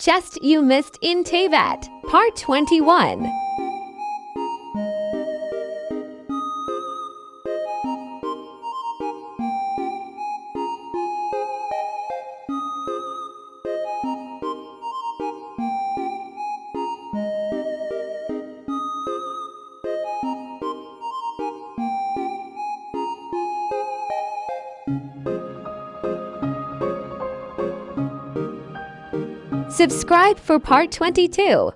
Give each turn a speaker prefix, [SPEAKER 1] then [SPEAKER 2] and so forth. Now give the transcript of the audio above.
[SPEAKER 1] Chest You Missed in Teyvat, Part 21. Subscribe for part 22.